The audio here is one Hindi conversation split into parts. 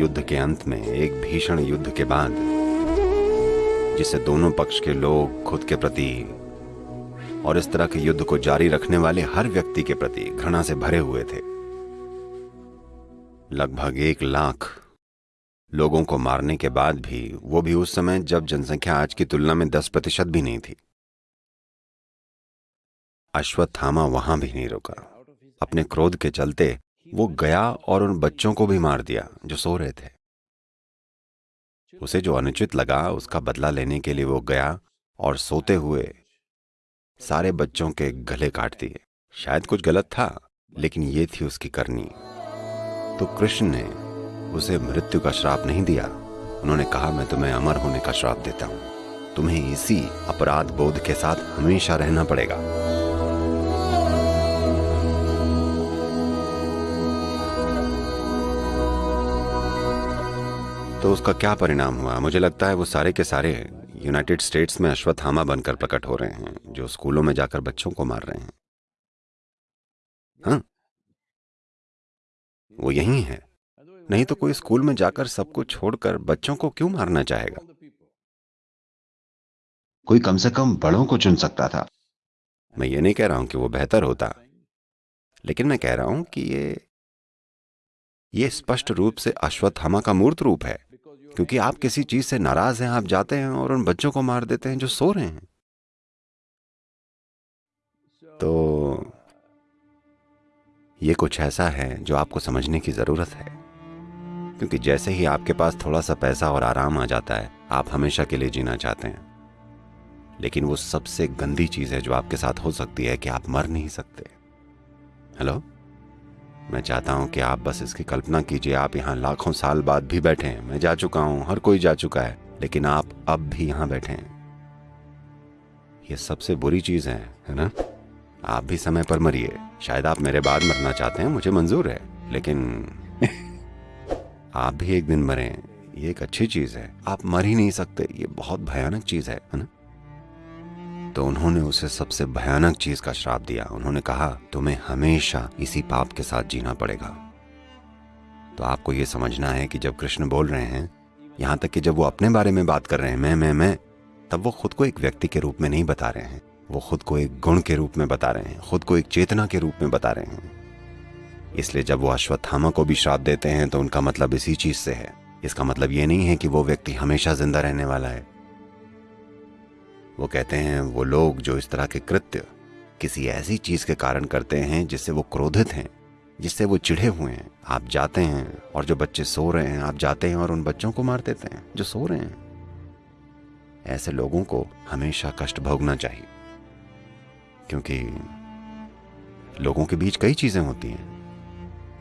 युद्ध के अंत में, एक भीषण युद्ध के बाद जिसे दोनों पक्ष के लोग खुद के प्रति और इस तरह के युद्ध को जारी रखने वाले हर व्यक्ति के प्रति घृणा से भरे हुए थे। लगभग एक लाख लोगों को मारने के बाद भी, वो भी उस समय जब जनसंख्या आज की तुलना में दस प्रतिशत भी नहीं थी। अश्वत्थामा वहाँ भी नहीं रुका। अपने क्रोध के चलते वो गया और उन बच्चों को भी मार दिया जो सो रहे थे। उसे जो अनुचित लगा, उसका बदला लेने के लिए वो गया और सोते हुए सारे बच्चों के गले काट दिए। शायद कुछ गलत था, लेकिन ये थी उसकी करनी। तो कृष्ण ने उसे मृत्यु का श्राप नहीं दिया। उन्होंने कहा, मैं तुम्हें अमर होने का श्राप देता हूँ। तुम्हें इसी अपराध बोध के साथ हमेशा रहना पड़ेगा। तो उसका क्या परिणाम हुआ? मुझे लगता है वो सारे के सारे यूनाइटेड स्टेट्स में अश्वत्थामा बनकर प्रकट हो रहे हैं जो स्कूलों में जाकर बच्चों को मार रहे हैं। हाँ। वो यही है। नहीं तो कोई स्कूल में जाकर सबको छोड़कर बच्चों को क्यों मारना चाहेगा? कोई कम से कम बड़ों को चुन सकता था। मैं ये नहीं कह रहा हूँ कि वो बेहतर होता लेकिन मैं कह रहा हूँ कि ये ये स्पष्ट रूप से अश्वत्थामा का मूर्त रूप है। क्योंकि आप किसी चीज़ से नाराज़ हैं, आप जाते हैं और उन बच्चों को मार देते हैं जो सो रहे हैं। तो ये कुछ ऐसा है जो आपको समझने की ज़रूरत है। क्योंकि जैसे ही आपके पास थोड़ा सा पैसा और आराम आ जाता है, आप हमेशा के लिए जीना चाहते हैं। लेकिन वो सबसे गंदी चीज़ है जो आपके साथ हो सकती है कि आप मर नहीं सकते। हेलो? मैं चाहता हूँ कि आप बस इसकी कल्पना कीजिए। आप यहाँ लाखों साल बाद भी बैठे हैं। मैं जा चुका हूँ हर कोई जा चुका है लेकिन आप अब भी यहाँ बैठे हैं। ये सबसे बुरी चीज़ है है ना? आप भी समय पर मरिए। शायद आप मेरे बाद मरना चाहते हैं मुझे मंजूर है लेकिन आप भी एक दिन मरे। ये एक अच्छी चीज़ है। आप मर ही नहीं सकते। ये बहुत भयानक चीज़ है है ना? तो उन्होंने उसे सबसे भयानक चीज़ का श्राप दिया। उन्होंने कहा, तुम्हें हमेशा इसी पाप के साथ जीना पड़ेगा। तो आपको यह समझना है कि जब कृष्ण बोल रहे हैं, यहाँ तक कि जब वो अपने बारे में बात कर रहे हैं, मैं मैं मैं, तब वो खुद को एक व्यक्ति के रूप में नहीं बता रहे हैं। वो खुद को एक गुण के रूप में बता रहे हैं, खुद को एक चेतना के रूप में बता रहे हैं। इसलिए जब वो अश्वत्थामा को भी श्राप देते हैं तो उनका मतलब इसी चीज़ से है। इसका मतलब ये नहीं है कि वो व्यक्ति हमेशा ज़िंदा रहने वाला है। वो कहते हैं, वो लोग जो इस तरह के कृत्य किसी ऐसी चीज़ के कारण करते हैं जिससे वो क्रोधित हैं, जिससे वो चिढ़े हुए हैं। आप जाते हैं और जो बच्चे सो रहे हैं, आप जाते हैं और उन बच्चों को मार देते हैं जो सो रहे हैं। ऐसे लोगों को हमेशा कष्ट भोगना चाहिए, क्योंकि लोगों के बीच कई चीज़ें होती हैं।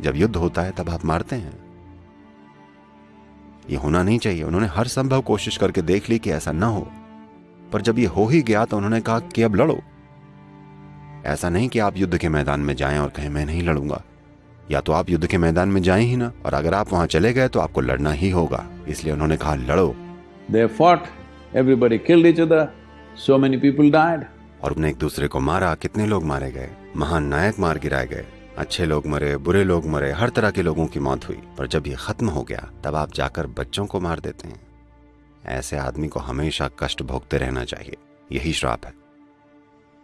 जब युद्ध होता है, तब आप मारते हैं। ये होना नहीं चाहिए। उन्होंने हर संभव कोशिश करके देख ली कि ऐसा ना हो। पर जब ये हो ही गया तो उन्होंने कहा कि अब लड़ो। ऐसा नहीं कि आप युद्ध के मैदान में जाएँ और कहें मैं नहीं लड़ूँगा। या तो आप युद्ध के मैदान में जाएँ ही ना और अगर आप वहाँ चले गए तो आपको लड़ना ही होगा। इसलिए उन्होंने कहा लड़ो। They fought, everybody killed each other, so many people died. और उन्हें एक दूसरे को मारा। कितने लोग मारे गए? महान नायक मार गिराए गए। अच्छे लोग मरे बुरे लोग मरे हर तरह के लोगों की मौत हुई। पर जब ये खत्म हो गया तब आप जाकर बच्चों को मार देते हैं। ऐसे आदमी को हमेशा कष्ट भोगते रहना चाहिए। यही श्राप है।